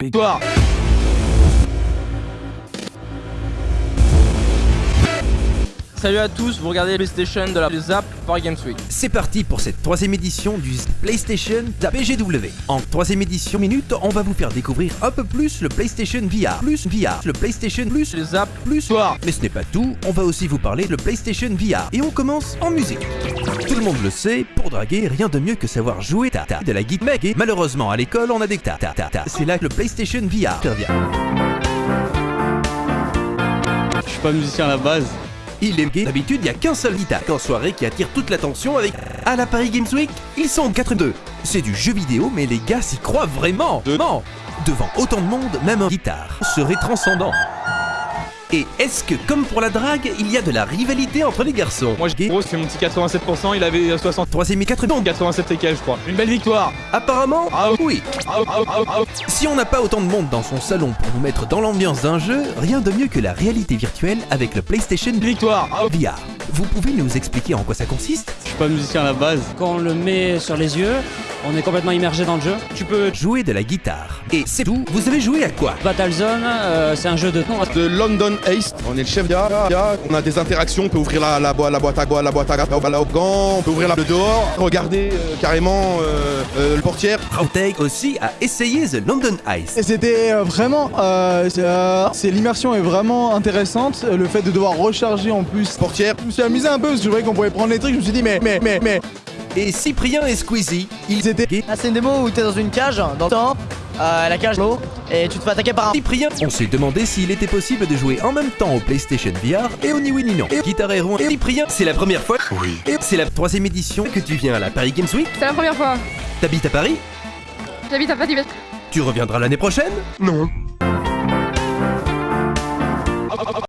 Victoire Salut à tous, vous regardez PlayStation de la Zap Paris Games Week. C'est parti pour cette troisième édition du PlayStation PGW. En troisième édition minute, on va vous faire découvrir un peu plus le PlayStation VR, plus VR, le PlayStation Plus, Les Zap plus Victoire Mais ce n'est pas tout, on va aussi vous parler de le PlayStation VR. Et on commence en musique. Tout le monde le sait, pour draguer, rien de mieux que savoir jouer ta ta de la guitare. Et malheureusement, à l'école, on a des ta ta ta ta. C'est là que le PlayStation VR intervient. Je suis pas musicien à la base. Il est gay. D'habitude, il n'y a qu'un seul guitare en soirée qui attire toute l'attention avec. À la Paris Games Week, ils sont 4-2. C'est du jeu vidéo, mais les gars s'y croient vraiment. Non. Devant autant de monde, même un guitare serait transcendant. Et est-ce que, comme pour la drague, il y a de la rivalité entre les garçons Moi, j'ai gros, c'est mon petit 87%, il avait 60. Troisième et quatre non. 87 et quelques, je crois. Une belle victoire Apparemment, Ah oui. Ah, ah, ah, ah. Si on n'a pas autant de monde dans son salon pour nous mettre dans l'ambiance d'un jeu, rien de mieux que la réalité virtuelle avec le PlayStation Victoire Ah, VR. Vous pouvez nous expliquer en quoi ça consiste? Je suis pas musicien à la base. Quand on le met sur les yeux, on est complètement immergé dans le jeu. Tu peux... Jouer de la guitare. Et c'est tout, vous avez joué à quoi? Battlezone, euh, c'est un jeu de ton. de London Ace. On est le chef d'IA. On a des interactions. On peut ouvrir la, la, la boîte à bois, la boîte à la gants. On peut ouvrir la, le dehors. Regarder euh, carrément euh, euh, le portière. Rauteg aussi a essayé The London Ice. Et c'était euh, vraiment, euh, c'est, euh, l'immersion est vraiment intéressante. Le fait de devoir recharger en plus. Portière. Je me suis amusé un peu parce que je voyais qu'on pouvait prendre les trucs. Je me suis dit mais mais mais mais Et Cyprien et Squeezie, ils étaient- Ah, c'est une démo où t'es dans une cage, dans le temps, euh, la cage l'eau, et tu te fais attaquer par un. Cyprien. On s'est demandé s'il était possible de jouer en même temps au PlayStation VR et au Ni Oui Ni Non. Et Guitar Hero et Cyprien, c'est la première fois. Oui. Et c'est la troisième édition que tu viens à la Paris Games Week. C'est la première fois. T'habites à Paris? J'habite à Paris. Tu reviendras l'année prochaine? Non.